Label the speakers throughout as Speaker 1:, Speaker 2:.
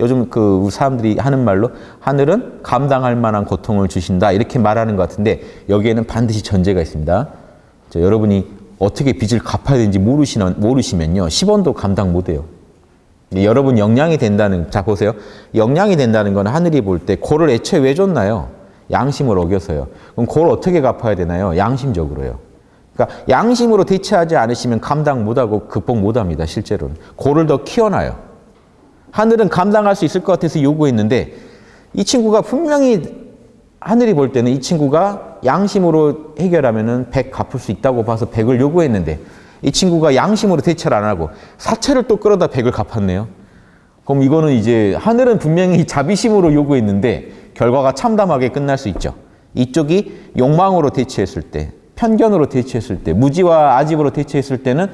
Speaker 1: 요즘 그 사람들이 하는 말로 하늘은 감당할 만한 고통을 주신다 이렇게 말하는 것 같은데 여기에는 반드시 전제가 있습니다. 자, 여러분이 어떻게 빚을 갚아야 되는지 모르시는, 모르시면요 10원도 감당 못해요. 여러분 영양이 된다는 자 보세요. 영양이 된다는 건 하늘이 볼 때 고를 애초에 왜 줬나요? 양심을 어겨서요. 그럼 고를 어떻게 갚아야 되나요? 양심적으로요. 그러니까 양심으로 대처하지 않으시면 감당 못하고 극복 못합니다. 실제로는 고를 더 키워놔요. 하늘은 감당할 수 있을 것 같아서 요구했는데 이 친구가 분명히 하늘이 볼 때는 이 친구가 양심으로 해결하면 은 100 갚을 수 있다고 봐서 100을 요구했는데 이 친구가 양심으로 대처를 안 하고 사채를 또 끌어다 100을 갚았네요. 그럼 이거는 이제 하늘은 분명히 자비심으로 요구했는데 결과가 참담하게 끝날 수 있죠. 이쪽이 욕망으로 대처했을 때, 편견으로 대처했을 때, 무지와 아집으로 대처했을 때는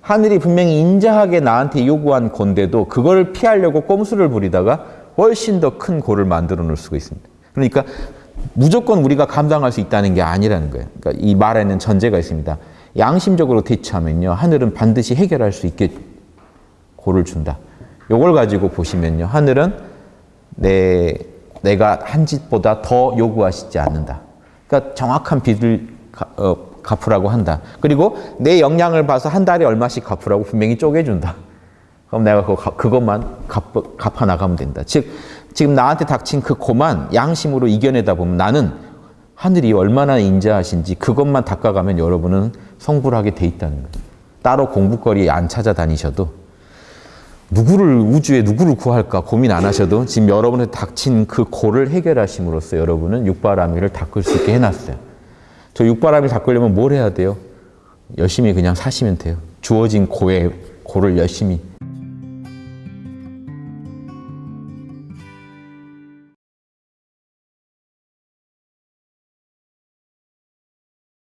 Speaker 1: 하늘이 분명히 인자하게 나한테 요구한 건데도 그걸 피하려고 꼼수를 부리다가 훨씬 더 큰 고를 만들어 놓을 수가 있습니다. 그러니까 무조건 우리가 감당할 수 있다는 게 아니라는 거예요. 그러니까 이 말에는 전제가 있습니다. 양심적으로 대처하면요. 하늘은 반드시 해결할 수 있게 고를 준다. 요걸 가지고 보시면요. 하늘은 내, 내가 한 짓보다 더 요구하시지 않는다. 그러니까 정확한 가, 어, 갚으라고 한다. 그리고 내 역량을 봐서 한 달에 얼마씩 갚으라고 분명히 쪼개준다. 그럼 내가 그거, 그것만 갚, 갚아 나가면 된다. 즉, 지금 나한테 닥친 그 고만 양심으로 이겨내다 보면 나는 하늘이 얼마나 인자하신지 그것만 닦아가면 여러분은 성불하게 돼 있다는 거예요. 따로 공부거리 안 찾아다니셔도 누구를 우주에 누구를 구할까 고민 안 하셔도 지금 여러분의 닥친 그 고를 해결하심으로써 여러분은 육바라밀을 닦을 수 있게 해놨어요. 저 육바라밀 닦으려면 뭘 해야 돼요? 열심히 그냥 사시면 돼요. 주어진 고의 고를 열심히